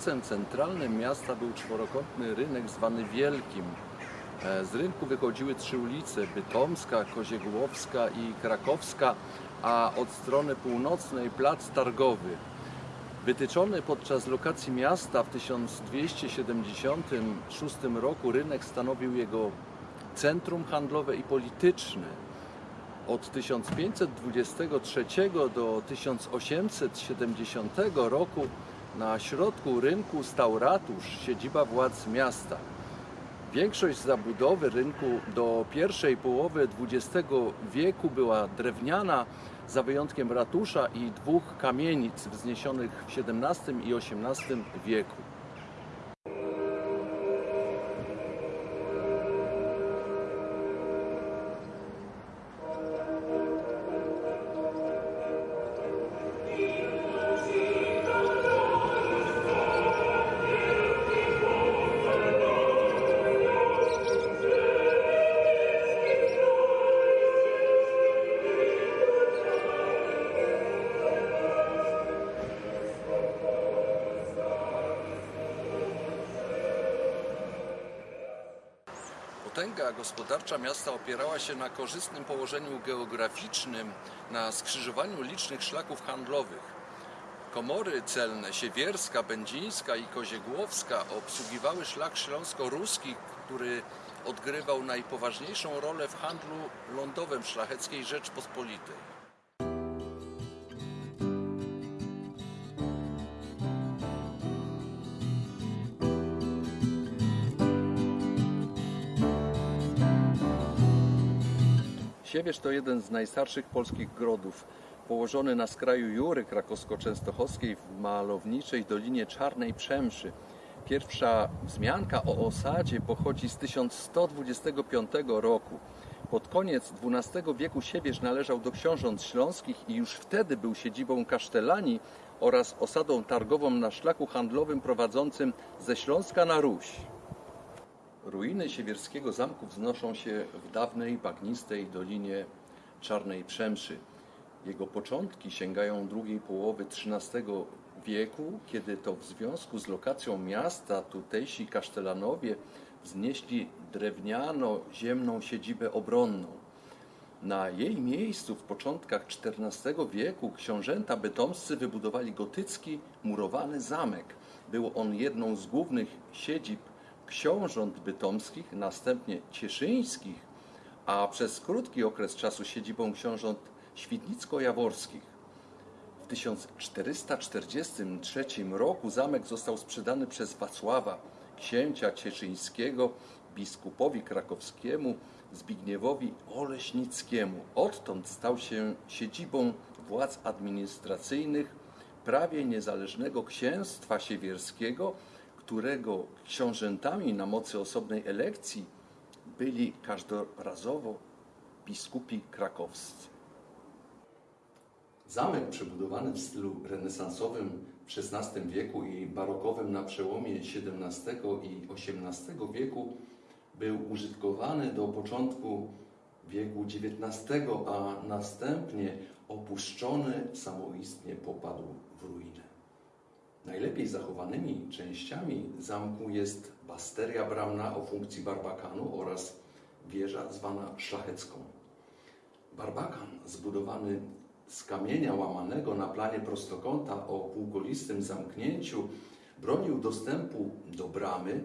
Placem centralnym miasta był czworokątny rynek zwany Wielkim. E, Z rynku wychodziły trzy ulice, Bytomska, Koziegłowska i Krakowska, a od strony północnej plac Targowy. Wytyczony podczas lokacji miasta w 1276 roku rynek stanowił jego centrum handlowe i polityczne. Od 1523 do 1870 roku na środku rynku stał ratusz, siedziba władz miasta. Większość zabudowy rynku do pierwszej połowy XX wieku była drewniana, za wyjątkiem ratusza i dwóch kamienic wzniesionych w XVII i XVIII wieku. Potęga gospodarcza miasta opierała się na korzystnym położeniu geograficznym na skrzyżowaniu licznych szlaków handlowych. Komory celne Siewierska, Będzińska i Koziegłowska obsługiwały szlak śląsko-ruski, który odgrywał najpoważniejszą rolę w handlu lądowym szlacheckiej Rzeczpospolitej. Siewierz to jeden z najstarszych polskich grodów. Położony na skraju Jury krakowsko-częstochowskiej w malowniczej Dolinie Czarnej Przemszy. Pierwsza wzmianka o osadzie pochodzi z 1125 roku. Pod koniec XII wieku Siewierz należał do książąt śląskich i już wtedy był siedzibą kasztelanii oraz osadą targową na szlaku handlowym prowadzącym ze Śląska na Ruś. Ruiny siewierskiego zamku wznoszą się w dawnej, bagnistej dolinie Czarnej Przemszy. Jego początki sięgają drugiej połowy XIII wieku, kiedy to w związku z lokacją miasta tutejsi kasztelanowie wznieśli drewniano-ziemną siedzibę obronną. Na jej miejscu w początkach XIV wieku książęta bytomscy wybudowali gotycki, murowany zamek. Był on jedną z głównych siedzib książąt bytomskich, następnie cieszyńskich, a przez krótki okres czasu siedzibą książąt świdnicko-jaworskich. W 1443 roku zamek został sprzedany przez Wacława, księcia cieszyńskiego, biskupowi krakowskiemu Zbigniewowi Oleśnickiemu. Odtąd stał się siedzibą władz administracyjnych prawie niezależnego księstwa siewierskiego, którego książętami na mocy osobnej elekcji byli każdorazowo biskupi krakowscy. Zamek przebudowany w stylu renesansowym w XVI wieku i barokowym na przełomie XVII i XVIII wieku był użytkowany do początku wieku XIX, a następnie opuszczony samoistnie popadł w ruinę. Najlepiej zachowanymi częściami zamku jest basteria bramna o funkcji barbakanu oraz wieża zwana szlachecką. Barbakan zbudowany z kamienia łamanego na planie prostokąta o półkolistym zamknięciu bronił dostępu do bramy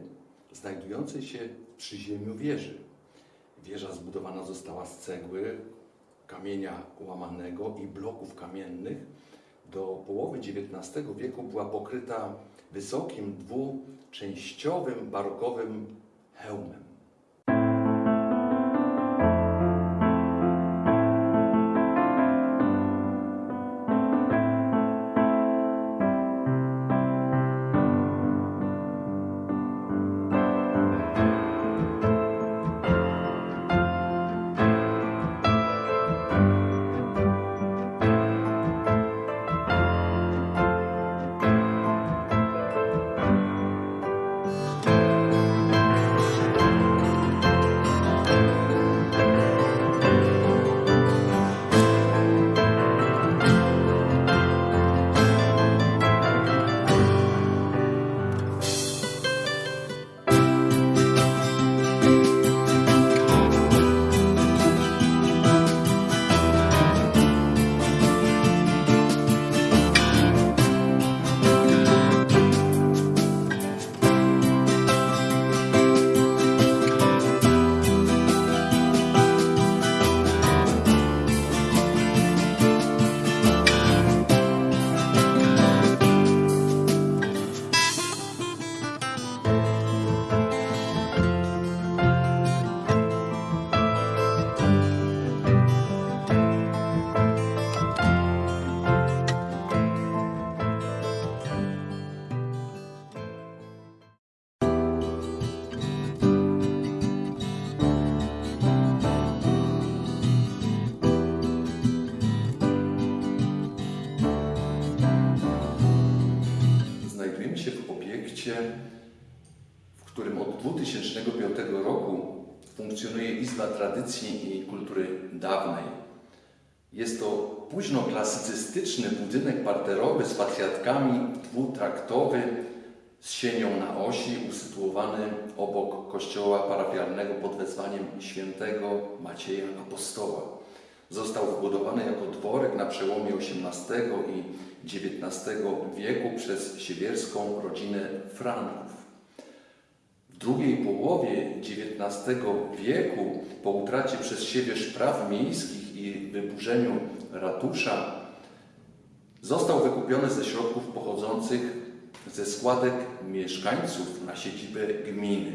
znajdującej się w przyziemiu wieży. Wieża zbudowana została z cegły, kamienia łamanego i bloków kamiennych. Do połowy XIX wieku była pokryta wysokim dwuczęściowym barokowym hełmem. W którym od 2005 roku funkcjonuje Izba Tradycji i Kultury Dawnej. Jest to późnoklasycystyczny budynek parterowy z patiatkami, dwutraktowy, z sienią na osi, usytuowany obok kościoła parafialnego pod wezwaniem świętego Macieja Apostoła. Został wbudowany jako dworek na przełomie XVIII i XIX wieku przez siewierską rodzinę Franków. W drugiej połowie XIX wieku, po utracie przez Siewierz praw miejskich i wyburzeniu ratusza, został wykupiony ze środków pochodzących ze składek mieszkańców na siedzibę gminy.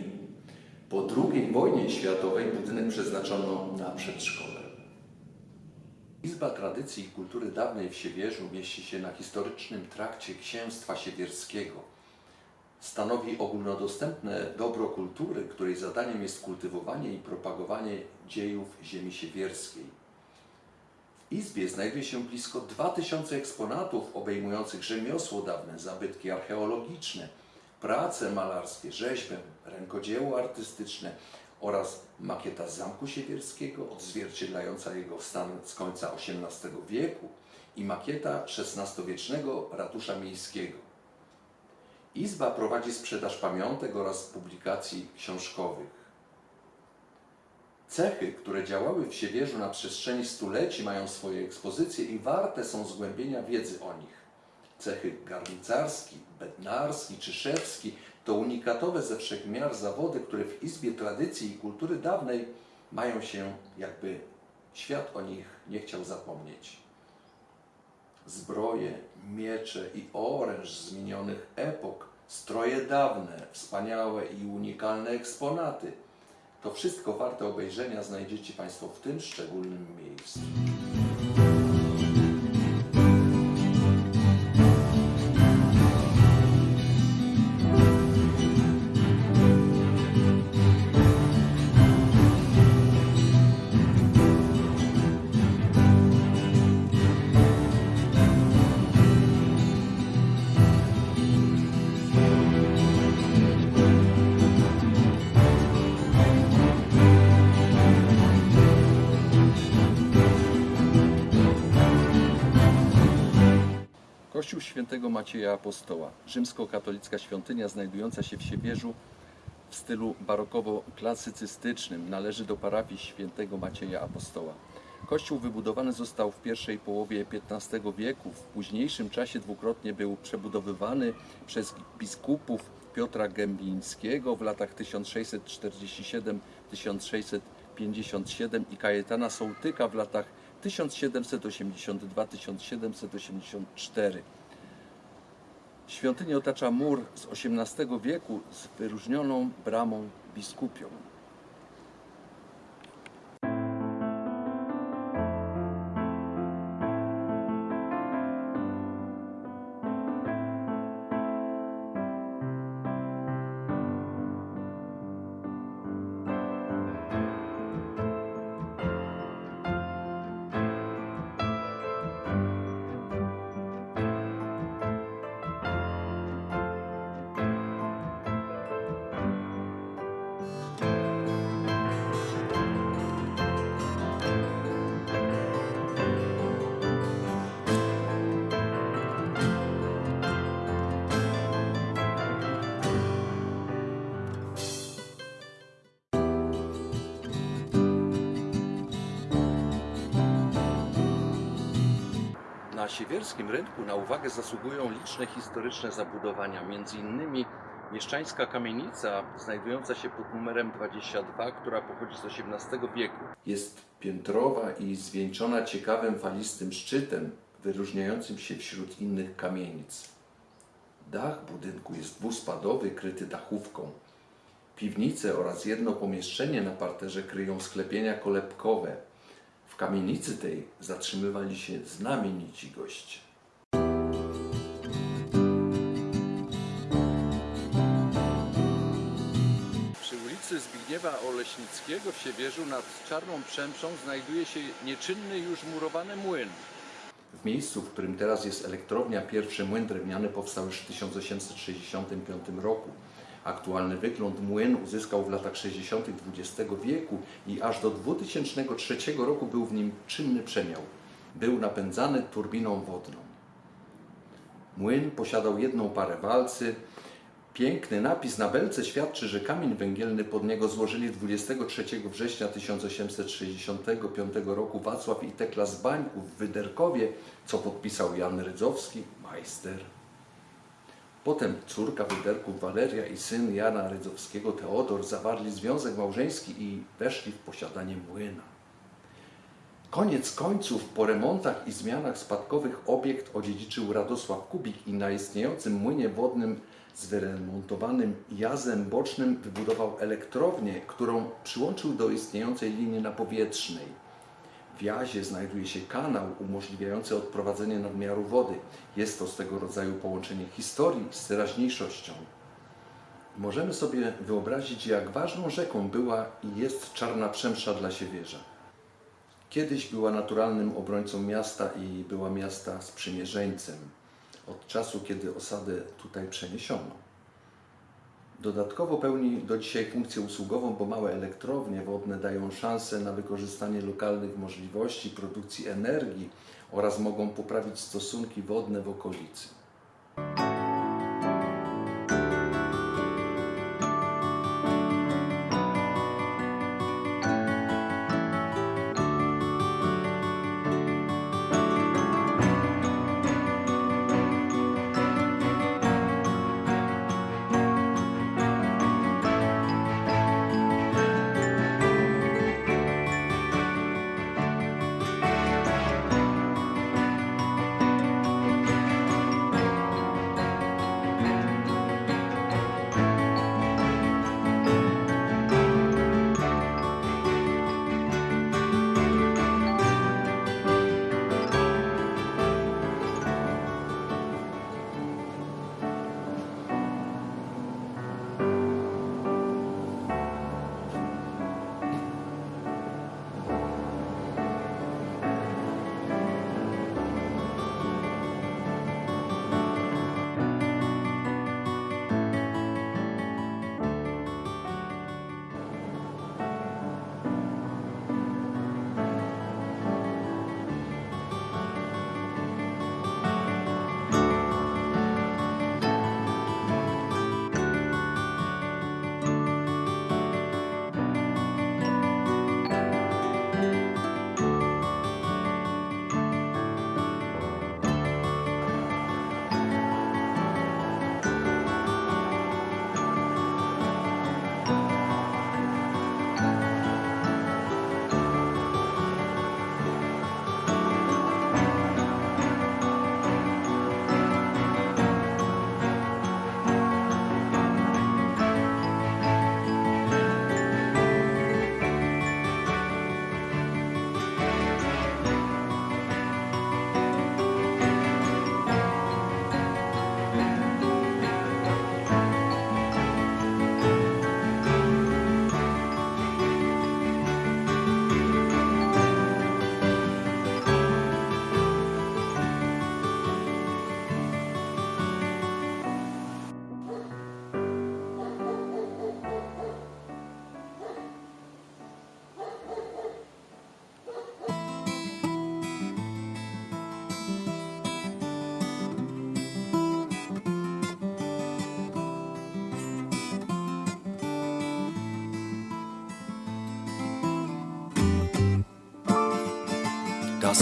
Po II wojnie światowej budynek przeznaczono na przedszkole. Izba Tradycji i Kultury Dawnej w Siewierzu mieści się na historycznym trakcie Księstwa Siewierskiego. Stanowi ogólnodostępne dobro kultury, której zadaniem jest kultywowanie i propagowanie dziejów ziemi siewierskiej. W Izbie znajduje się blisko 2000 eksponatów obejmujących rzemiosło dawne, zabytki archeologiczne, prace malarskie, rzeźbę, rękodzieło artystyczne oraz makieta Zamku Siewierskiego odzwierciedlająca jego stan z końca XVIII wieku i makieta XVI-wiecznego ratusza miejskiego. Izba prowadzi sprzedaż pamiątek oraz publikacji książkowych. Cechy, które działały w Siewierzu na przestrzeni stuleci, mają swoje ekspozycje i warte są zgłębienia wiedzy o nich. Cechy garncarski, bednarski czy szewski to unikatowe ze wszechmiar zawody, które w Izbie Tradycji i Kultury Dawnej mają się, jakby świat o nich nie chciał zapomnieć. Zbroje, miecze i oręż zmienionych epok, stroje dawne, wspaniałe i unikalne eksponaty. To wszystko warte obejrzenia znajdziecie Państwo w tym szczególnym miejscu. Kościół świętego Macieja Apostoła, rzymskokatolicka świątynia znajdująca się w Siewierzu w stylu barokowo-klasycystycznym, należy do parafii świętego Macieja Apostoła. Kościół wybudowany został w pierwszej połowie XV wieku. W późniejszym czasie dwukrotnie był przebudowywany przez biskupów Piotra Gębińskiego w latach 1647-1657 i Kajetana Sołtyka w latach 1782-1784. Świątynię otacza mur z XVIII wieku z wyróżnioną bramą biskupią. Siewierskim rynku na uwagę zasługują liczne historyczne zabudowania, m.in. mieszczańska kamienica znajdująca się pod numerem 22, która pochodzi z XVIII wieku. Jest piętrowa i zwieńczona ciekawym falistym szczytem, wyróżniającym się wśród innych kamienic. Dach budynku jest dwuspadowy, kryty dachówką. Piwnice oraz jedno pomieszczenie na parterze kryją sklepienia kolebkowe. Kamienicy tej zatrzymywali się znamienici goście. Przy ulicy Zbigniewa Oleśnickiego w Siewierzu nad Czarną Przemszą znajduje się nieczynny już murowany młyn. W miejscu, w którym teraz jest elektrownia, pierwszy młyn drewniany powstał już w 1865 roku. Aktualny wygląd młyn uzyskał w latach 60. XX wieku i aż do 2003 roku był w nim czynny przemiał. Był napędzany turbiną wodną. Młyn posiadał jedną parę walcy. Piękny napis na belce świadczy, że kamień węgielny pod niego złożyli 23 września 1865 roku Wacław i Tekla z Bańków w Wyderkowie, co podpisał Jan Rydzowski, majster. Potem córka Wyderków Waleria i syn Jana Rydzowskiego Teodor zawarli związek małżeński i weszli w posiadanie młyna. Koniec końców po remontach i zmianach spadkowych obiekt odziedziczył Radosław Kubik i na istniejącym młynie wodnym z wyremontowanym jazem bocznym wybudował elektrownię, którą przyłączył do istniejącej linii napowietrznej. W jazie znajduje się kanał umożliwiający odprowadzenie nadmiaru wody. Jest to swego rodzaju połączenie historii z teraźniejszością. Możemy sobie wyobrazić, jak ważną rzeką była i jest Czarna Przemsza dla Siewierza. Kiedyś była naturalnym obrońcą miasta i była miasta sprzymierzeńcem od czasu, kiedy osadę tutaj przeniesiono. Dodatkowo pełni do dzisiaj funkcję usługową, bo małe elektrownie wodne dają szansę na wykorzystanie lokalnych możliwości produkcji energii oraz mogą poprawić stosunki wodne w okolicy.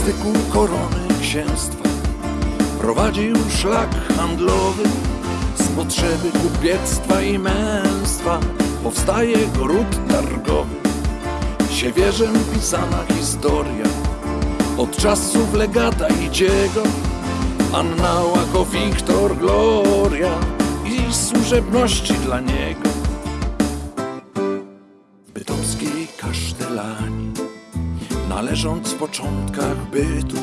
Na styku korony księstwa. Prowadził szlak handlowy z potrzeby kupiectwa i męstwa. Powstaje gród targowy. Siewierzem pisana historia. Od czasów legata idziego. Anna Łako, Wiktor, Gloria i służebności dla niego. Bytomskiej kasztelanii należąc w początkach bytu,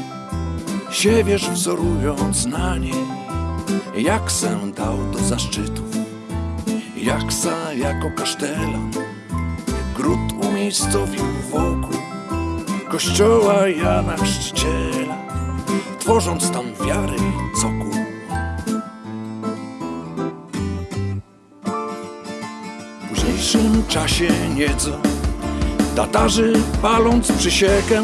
siewierz wzorując na niej, jak se dał do zaszczytów, jak sa jako kasztelan gród umiejscowił wokół kościoła Jana Chrzciciela. tworząc stan wiary cokół. W późniejszym czasie nieco Tatarzy paląc przysiekę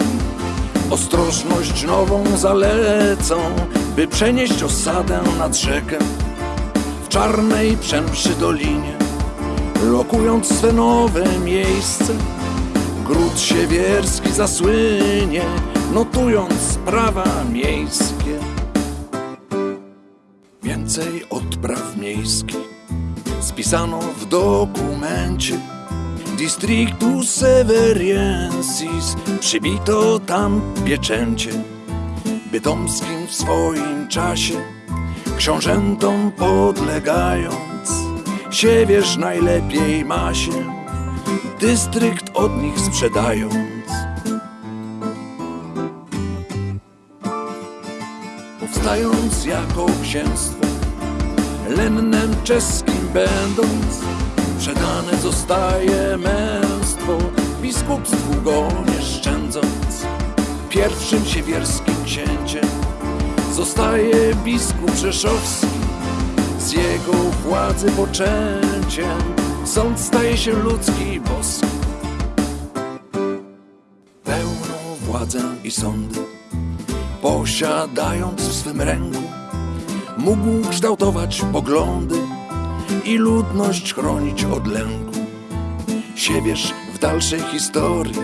Ostrożność nową zalecą By przenieść osadę nad rzekę. W czarnej przemszy dolinie Lokując swe nowe miejsce Gród siewierski zasłynie Notując prawa miejskie. Więcej odpraw miejskich spisano w dokumencie Districtus Severiensis przybito tam pieczęcie. Bytomskim w swoim czasie książętom podlegając Siewierz najlepiej ma się dystrykt od nich sprzedając. Powstając jako księstwo lennem czeskim będąc Przedane zostaje męstwo Biskupstwu go nie szczędząc. Pierwszym siewierskim księciem Zostaje biskup rzeszowski. Z jego władzy poczęciem Sąd staje się ludzki boski. Pełną władzę i sądy Posiadając w swym ręku mógł kształtować poglądy i ludność chronić od lęku. Siewierz w dalszej historii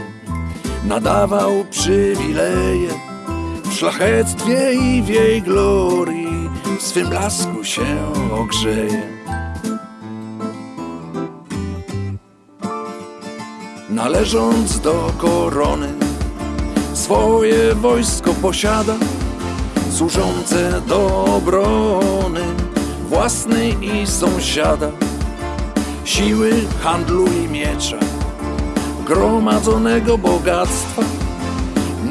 nadawał przywileje w szlachectwie i w jej glorii w swym blasku się ogrzeje. Należąc do korony, swoje wojsko posiada służące do obrony własnej i sąsiada, siły handlu i miecza, gromadzonego bogactwa.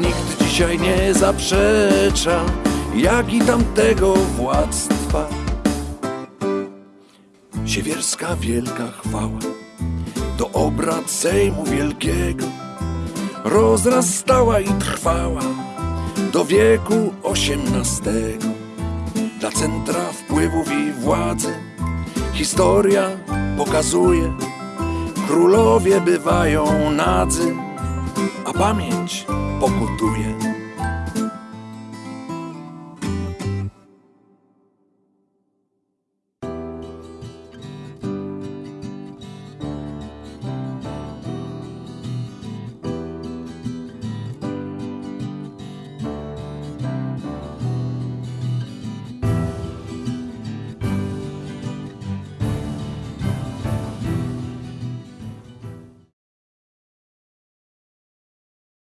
Nikt dzisiaj nie zaprzecza, jak i tamtego władztwa. Siewierska wielka chwała do obrad Sejmu Wielkiego rozrastała i trwała do wieku XVIII. Dla centra wpływów i władzy historia pokazuje, królowie bywają nadzy, a pamięć pokutuje.